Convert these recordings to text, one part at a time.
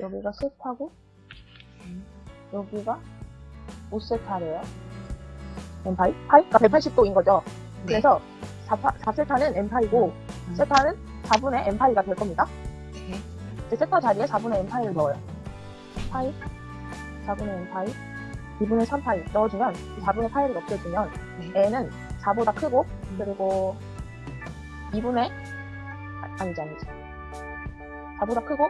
여기가 세타고 여기가 5세타래요. 엠파이? 파이가 180도인 거죠. 네. 그래서 4, 4세타는 엠파이고 음. 세타는 4분의 엠파이가 될 겁니다. 네. 세타 자리에 4분의 엠파이를 넣어요. 파이, 4분의 엠파이, 2분의 3파이 넣어주면 4분의 파이를 없애주면 네. n은 4보다 크고 그리고 2분의 아, 아니지 아니지 4보다 크고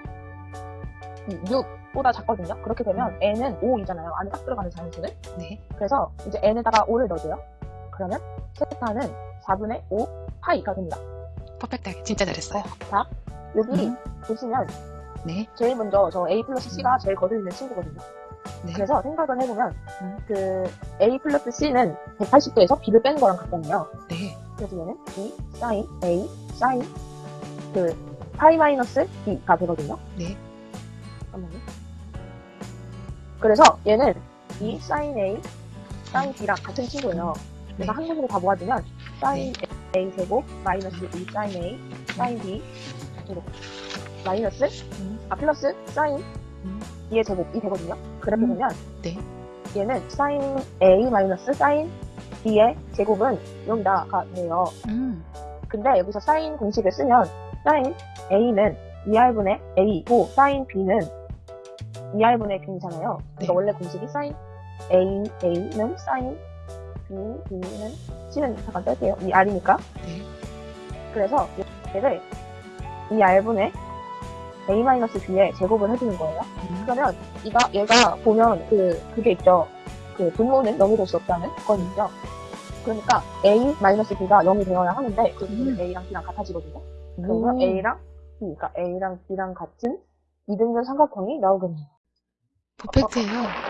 6보다 작거든요. 그렇게 되면 n은 5이잖아요. 안에 딱 들어가는 자연수는. 네. 그래서 이제 n에다가 5를 넣어줘요. 그러면 세타는 4분의 5 파이가 됩니다. 퍼펙트하게 진짜 잘했어요. 자, 여기 음. 보시면 네. 제일 먼저 저 A 플러스 C가 제일 거슬리는 친구거든요. 네. 그래서 생각을 해보면 음. 그 A 플러스 C는 180도에서 B를 빼는 거랑 같잖아요. 네. 그래서 얘는 B 사인 A 사인 그 파이 마이너스 B가 되거든요. 네. 잠깐만요. 그래서 얘는 B 사인 A 사인 B랑 같은 친구예요. 그래서 네. 한국으로 다 모아주면 사인 A 제곱 마이너스 B 사인 A 사인 B 제곱 마이너스 음. 아 플러스 음. B의 제곱이 되거든요. 그렇게 음. 되면 네. 얘는 사인 A 마이너스 사인 B의 제곱은 여기다가 돼요. 음. 근데 여기서 사인 공식을 쓰면 사인 A는 2R분의 A고 사인 B는 2R분의 B잖아요. 그러니까 네. 원래 공식이 사인 A, A는 사인 B, B는 C는 잠깐 뺄게요. 2R이니까. 네. 그래서 얘를 2R분의 A-B의 제곱을 해주는 거예요. 음. 그러면 이가 얘가 보면 그 그게 있죠. 그 분모는 0이 될 수 없다는 건 있죠. 그러니까 A-B가 0이 되어야 하는데 그 음. A랑 B랑 같아지거든요. 그러면 오. A랑 B, 그러니까 A랑 B랑 같은 이등변 삼각형이 나오겠네요. 퍼펙트예요.